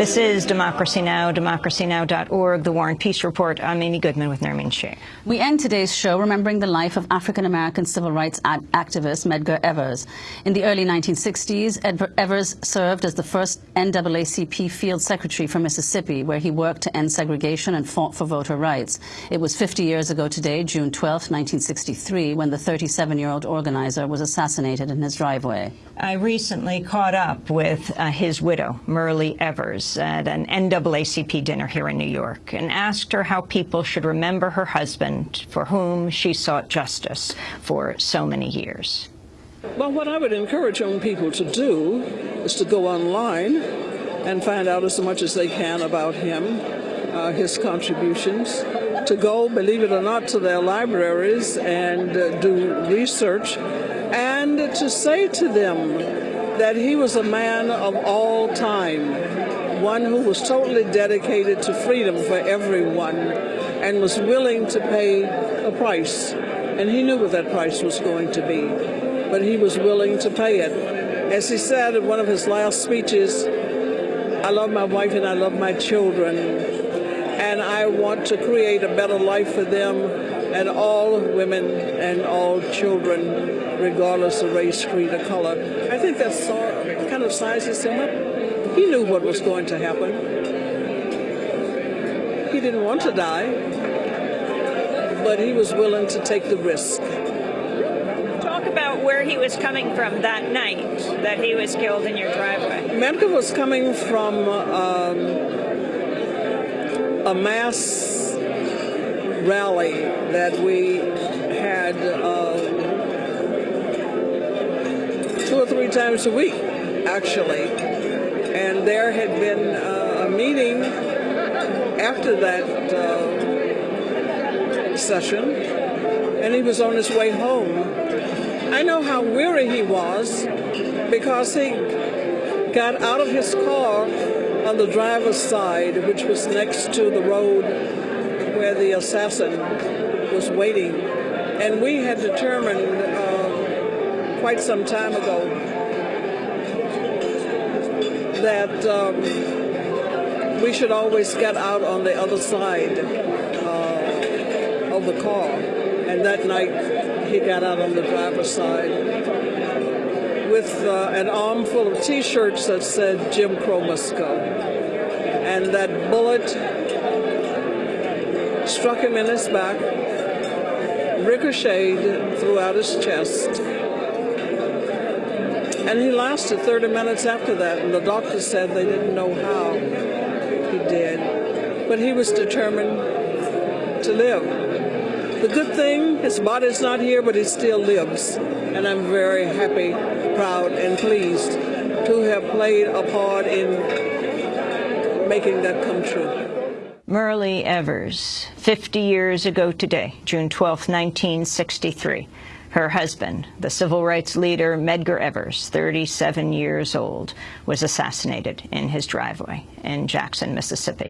This is Democracy Now!, democracynow.org, The War and Peace Report. I'm Amy Goodman with Nermeen Shaikh. We end today's show remembering the life of African-American civil rights activist Medgar Evers. In the early 1960s, Ed Evers served as the first NAACP field secretary for Mississippi, where he worked to end segregation and fought for voter rights. It was 50 years ago today, June 12, 1963, when the 37-year-old organizer was assassinated in his driveway. I recently caught up with uh, his widow, Myrlie Evers, at an NAACP dinner here in New York and asked her how people should remember her husband for whom she sought justice for so many years. Well, what I would encourage young people to do is to go online and find out as much as they can about him, uh, his contributions, to go, believe it or not, to their libraries and uh, do research and to say to them that he was a man of all time, one who was totally dedicated to freedom for everyone and was willing to pay a price. And he knew what that price was going to be, but he was willing to pay it. As he said in one of his last speeches, I love my wife and I love my children, and I want to create a better life for them and all women and all children, regardless of race, creed, or color. I think that kind of sizes him up. He knew what was going to happen. He didn't want to die, but he was willing to take the risk. Talk about where he was coming from that night that he was killed in your driveway. Medgar was coming from um, a mass rally that we had uh, two or three times a week, actually. And there had been uh, a meeting after that uh, session, and he was on his way home. I know how weary he was because he got out of his car on the driver's side, which was next to the road where the assassin was waiting. And we had determined uh, quite some time ago that um, we should always get out on the other side uh, of the car. And that night, he got out on the driver's side with uh, an armful of T-shirts that said Jim Crow must go. And that bullet struck him in his back, ricocheted throughout his chest. And he lasted 30 minutes after that, and the doctor said they didn't know how he did. But he was determined to live. The good thing, his body's not here, but he still lives. And I'm very happy, proud, and pleased to have played a part in making that come true. Myrlie Evers, 50 years ago today, June 12, 1963. Her husband, the civil rights leader Medgar Evers, 37 years old, was assassinated in his driveway in Jackson, Mississippi.